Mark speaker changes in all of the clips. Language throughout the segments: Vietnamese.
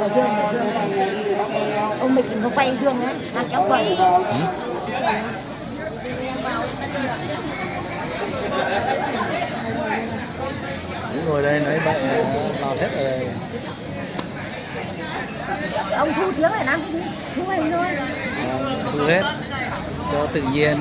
Speaker 1: Ở Dương, ở Dương này. Ông Mịch nó quay Dương đấy, đang kéo quần.
Speaker 2: Những ngồi đây nói bậy lọt hết rồi.
Speaker 1: Ông thu tiếng này làm cái gì? Thu hình thôi.
Speaker 2: À, thu hết cho tự nhiên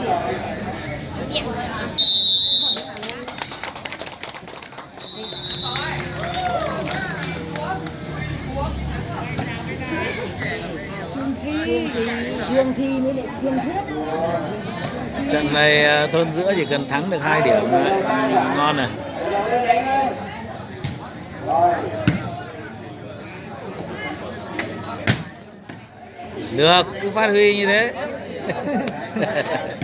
Speaker 1: thi
Speaker 2: trận này à, thôn giữa chỉ cần thắng được hai điểm là ngon rồi được cứ phát huy như thế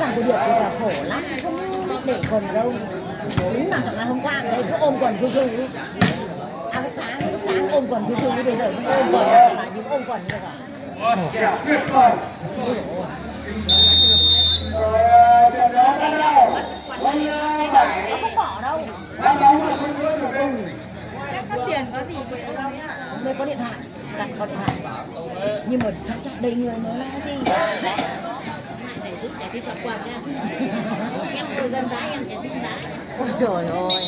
Speaker 1: Cái việc của thì là khổ lắm, không biết để quần đâu. Đúng là thằng là hôm qua đấy cứ ôm quần cứ thư. À lúc sáng, lúc sáng ôm quần thư thư bây giờ không ôm quần nữa là những ôm quần rồi cả Nó không bỏ đâu.
Speaker 3: có tiền có gì về đâu
Speaker 1: Hôm nay có điện thoại, đặt có điện thoại. Nhưng mà sẵn sàng đầy người nó nói gì
Speaker 3: giúp để đi thuật quạt ra em tôi gần đá em để giúp đá
Speaker 1: Ôi trời ơi.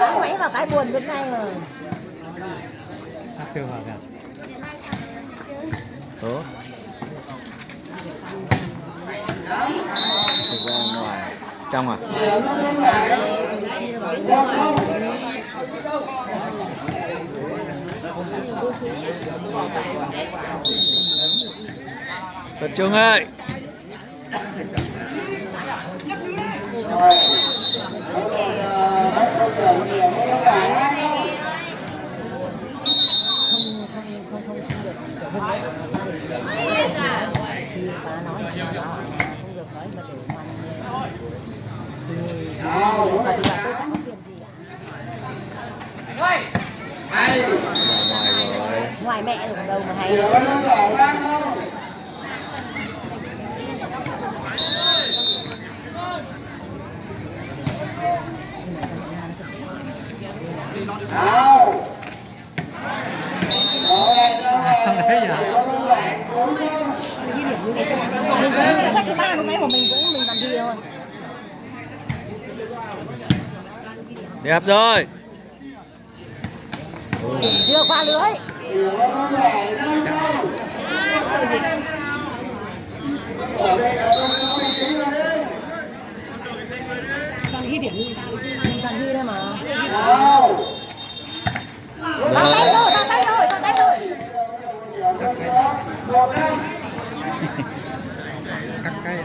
Speaker 1: Đã quấy vào cái buồn bên này mà.
Speaker 2: tốt thực ra ngoài trong à? Tập trung ơi
Speaker 1: không không không không xin được kiểu hơn nữa. Thì không được nói mà tôi gì
Speaker 2: ngoài
Speaker 1: Ngoài mẹ được đâu mà hay. Mình cũng sách cái ba lúc nãy của mình cũng mình làm gì thôi.
Speaker 2: đẹp rồi
Speaker 1: Chưa qua lưới. Toàn ghi điểm toàn ghi đây mà. Tao tay rồi, tao tay rồi, tao tay rồi.
Speaker 2: đẹp
Speaker 1: Hai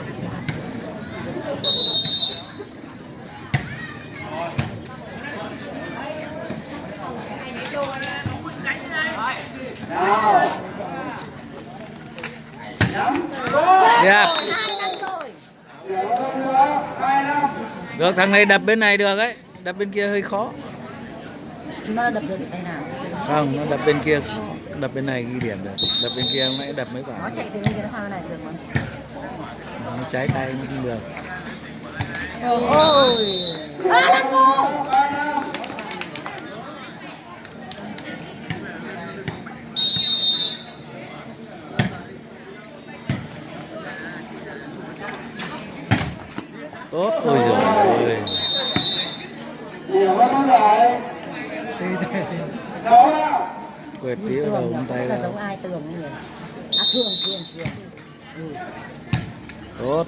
Speaker 1: năm rồi.
Speaker 2: được thằng này đập bên này được ấy đập bên kia hơi khó
Speaker 1: Nó đập được tay nào?
Speaker 2: không nó đập bên kia đập bên này ghi điểm được đập bên kia nãy đập mấy quả
Speaker 1: Nó chạy từ bên kia nó sang bên này được mà.
Speaker 2: nó trái tay nó không được
Speaker 1: Ôi. À, làm cô.
Speaker 2: tốt ôi giời ơi quẹt tí vào đầu
Speaker 1: Tường
Speaker 2: ngón tay
Speaker 1: là
Speaker 2: ra
Speaker 1: giống ai tường nhỉ? À thường thường thường. Ừ.
Speaker 2: tốt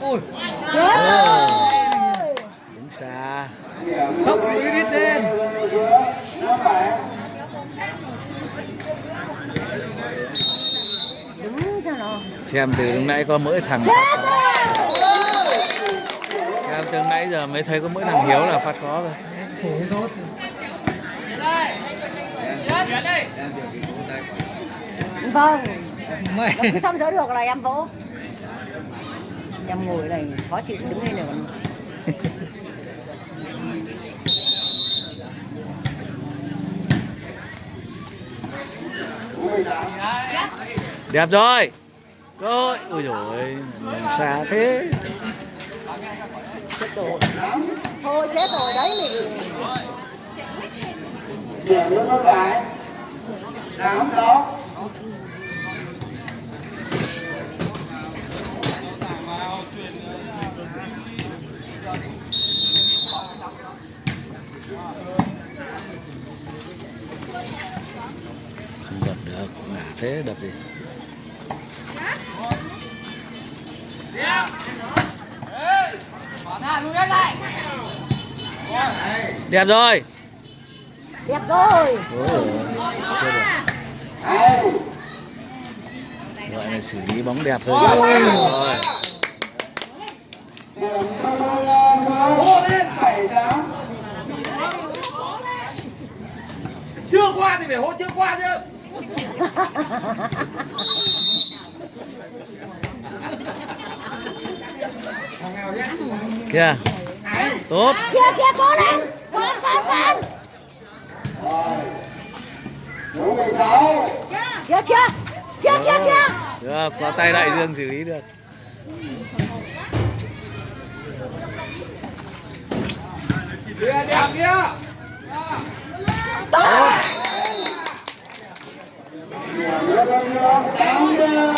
Speaker 1: ôi. Chết rồi
Speaker 2: đứng xa
Speaker 4: tốc đi lên.
Speaker 1: Đúng cho nó
Speaker 2: xem từ lúc nãy có mỗi thằng xem từ nãy giờ mới thấy có mỗi thằng hiếu là phát khó rồi
Speaker 1: vâng.
Speaker 4: Mày.
Speaker 1: Cứ xong sỡ được là em vỗ. Em ngồi này khó chịu đứng lên này còn
Speaker 2: đẹp rồi. Cơ hội ôi rồi xa thế?
Speaker 1: Chết rồi. Thôi chết rồi đấy. Mình
Speaker 5: điểm nó cái tám sáu
Speaker 2: không đập được ngả thế đập gì đẹp rồi.
Speaker 1: Đẹp rồi.
Speaker 2: Ôi gọi là xử lý bóng đẹp thôi. Rồi
Speaker 4: chưa qua thì phải hỗ chưa qua chứ.
Speaker 2: Kìa. Tốt.
Speaker 1: Kia kia cố lên. Con con con
Speaker 5: số mười sáu
Speaker 1: kia kia kia kia kia
Speaker 2: được có tay đại dương xử lý được.
Speaker 4: Kia đẹp kia
Speaker 5: tốt tám đều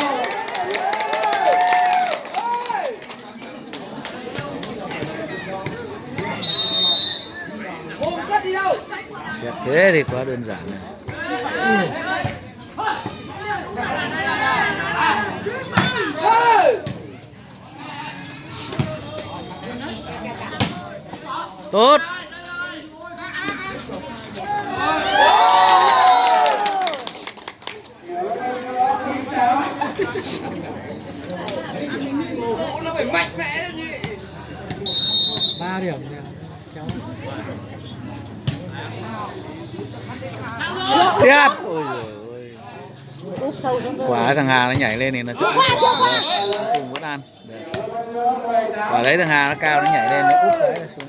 Speaker 2: xét thế thì quá đơn giản này. Tốt.
Speaker 4: Ba điểm nè. Kéo.
Speaker 2: Đẹp ôi giời ơi.
Speaker 1: Úp sâu xuống rồi
Speaker 2: quả thằng Hà nó nhảy lên thì nó
Speaker 1: chưa qua chưa qua
Speaker 2: cùng vẫn ăn quả đấy thằng Hà nó cao nó nhảy lên. Nó úp cái nó xuống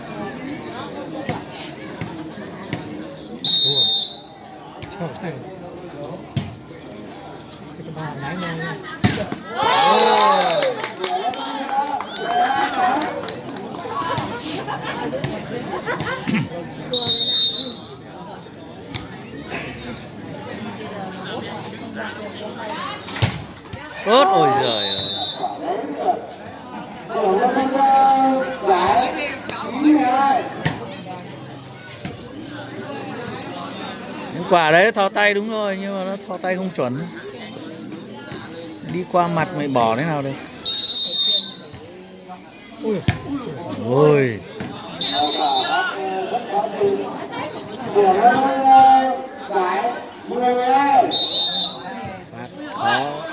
Speaker 2: ớt, ôi giời ơi. Những quả đấy thò tay đúng rồi nhưng mà nó thò tay không chuẩn. Đi qua mặt mày bỏ thế nào đây.
Speaker 4: ui
Speaker 2: ôi. Phát khó.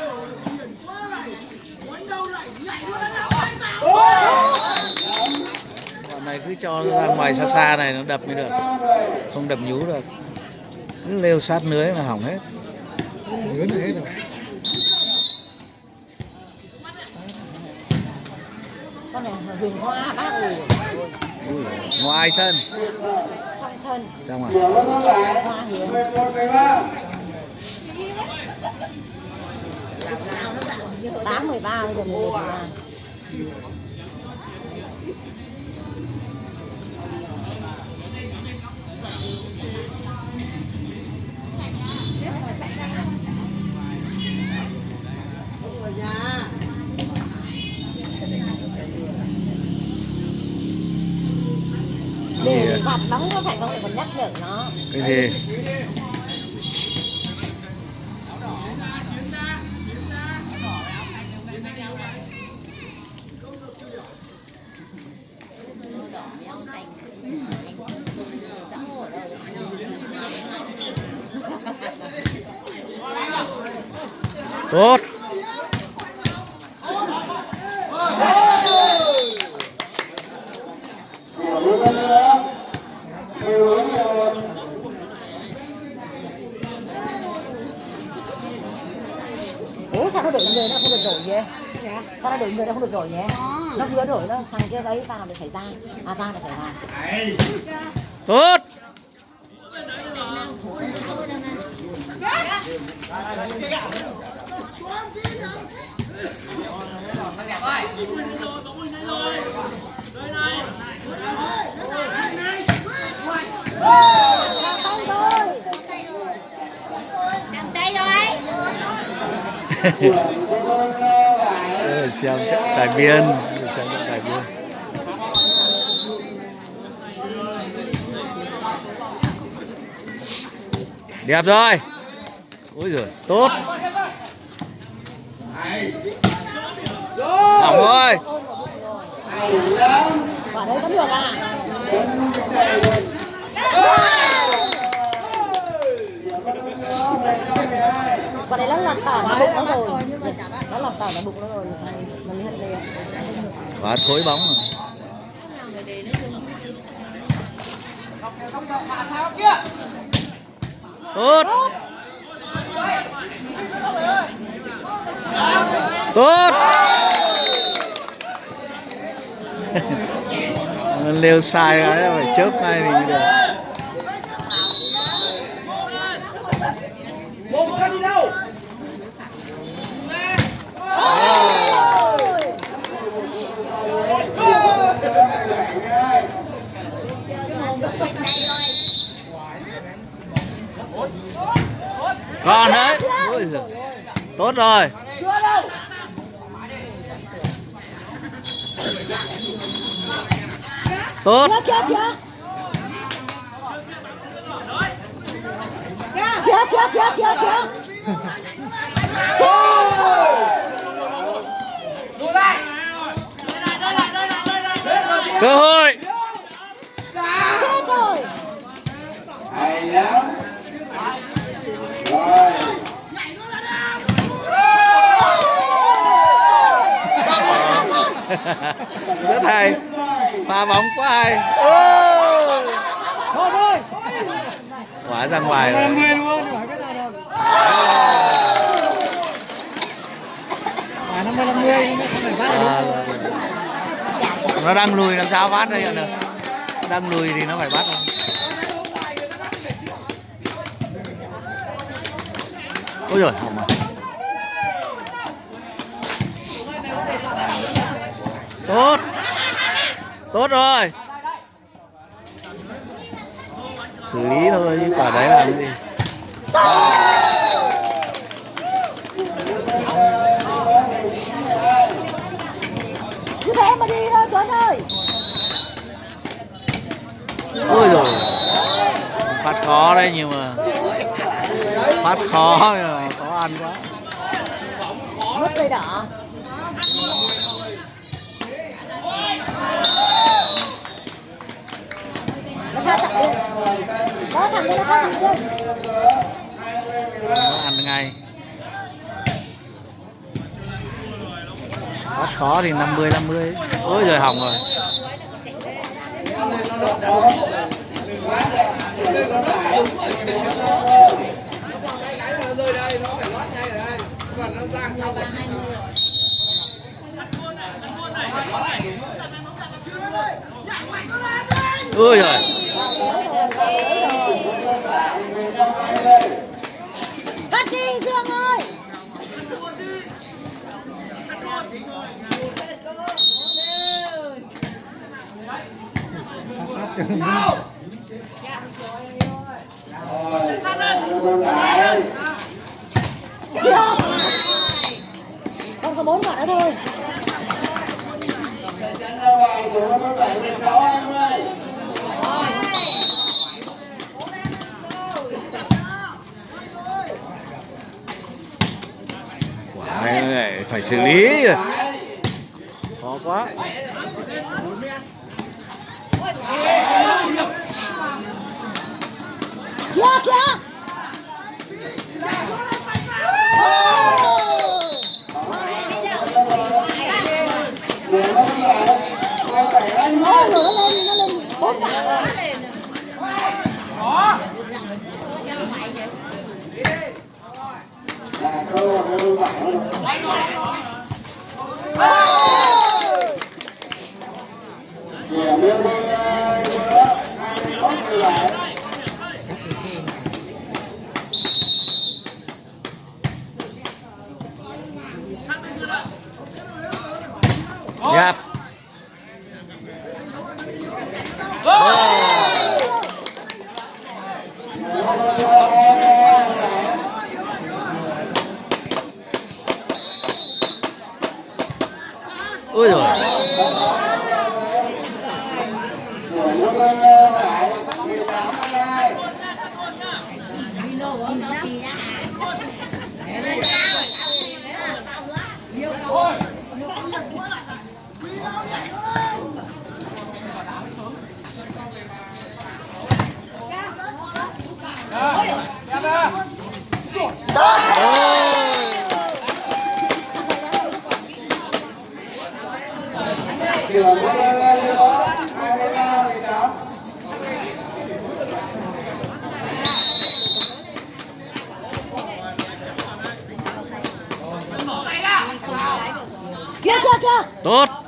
Speaker 2: Này cứ cho ra ngoài xa xa này nó đập mới được. Không đập nhú được. Cứ leo sát lưới là hỏng hết.
Speaker 4: Lớn thế rồi
Speaker 1: con này huyền hoa bác ơi.
Speaker 2: Ngoài sân
Speaker 1: trong sân
Speaker 2: trong à?
Speaker 1: Hoa hiền tám mười ba giờ mười một bóng nó phải không để còn nhắc được nó.
Speaker 2: Cái gì? Tốt
Speaker 5: Một bước nữa. Điều hướng một.
Speaker 1: ủa sao nó đuổi người nó không được đổi nhỉ nó không được đổi nhỉ nó vừa đổi nó thằng kia đấy ta làm được xảy ra. À ta được xảy ra
Speaker 2: tốt.
Speaker 1: Thôi
Speaker 3: Nằm
Speaker 2: xem trận tài biên. Xem trận tài biên. Đẹp rồi. Ôi giời, tốt. Hỏng rồi
Speaker 1: quả đấy có được à quả đấy nó lọt tỏ vào bụng nó rồi nó lọt tỏi vào bụng nó rồi mà nó mới đây ạ
Speaker 2: quá thối bóng rồi. Tốt. Tốt. Lêu sai cái phải chớp ngay thì mới được. Còn đấy. Tốt rồi. Tốt.
Speaker 1: Kia kia kia kia kia
Speaker 2: cơ hội
Speaker 1: chết rồi
Speaker 5: Hay lắm. Rồi.
Speaker 2: rất hay. Pha bóng quá hay. Ôi.
Speaker 4: thôi thôi.
Speaker 2: Quá ra ngoài rồi.
Speaker 4: Đâu. À được
Speaker 2: nó đang lùi làm sao bắt đây được. Đang lùi thì nó phải bắt thôi. Ôi rồi hỏng rồi tốt. Tốt rồi. Xử lý thôi chứ quả đấy là cái gì?
Speaker 1: Cứ thế mà đi thôi tuấn ơi.
Speaker 2: Ôi rồi phát khó đấy nhưng mà phát khó mà khó ăn quá.
Speaker 1: Mất dây đỏ pha thẳng lên. Đó thẳng lên nó pha thẳng lên.
Speaker 2: Nó ăn ngay. Bắt khó thì 50 50 ôi rồi hỏng rồi. Ôi,
Speaker 1: giời. Không có bốn quả nữa thôi.
Speaker 2: Quả này phải xử lý rồi khó
Speaker 5: 比
Speaker 1: 呀。走走
Speaker 2: 走。